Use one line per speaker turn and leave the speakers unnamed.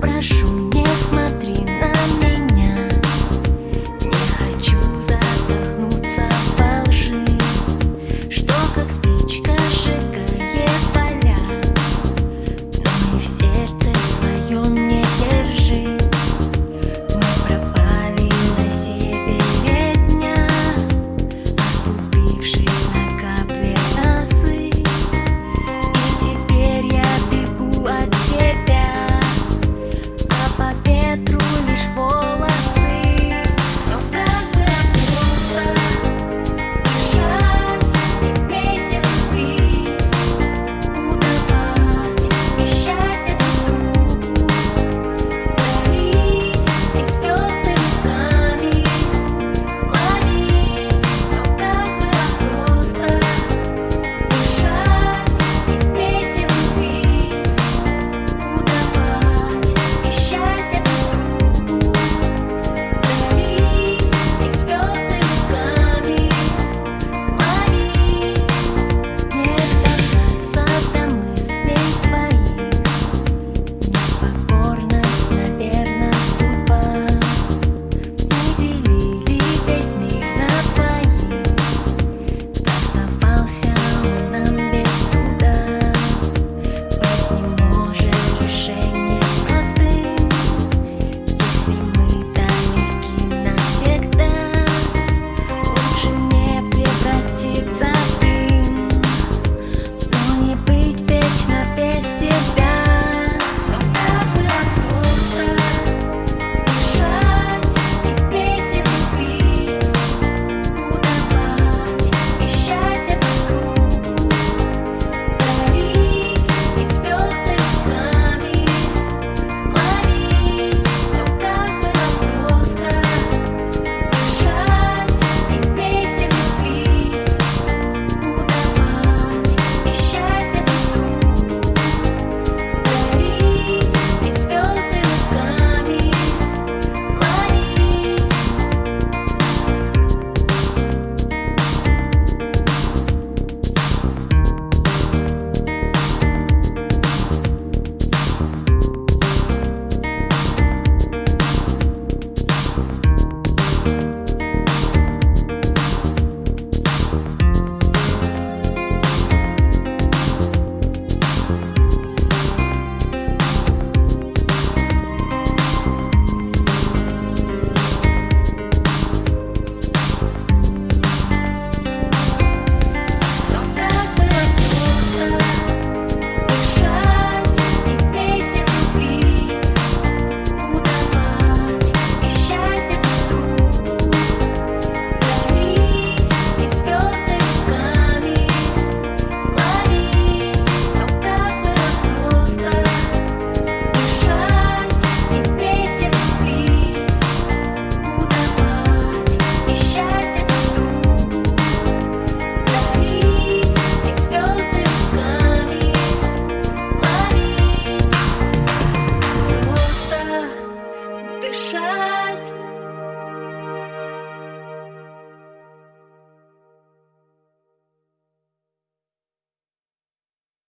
pra chuva.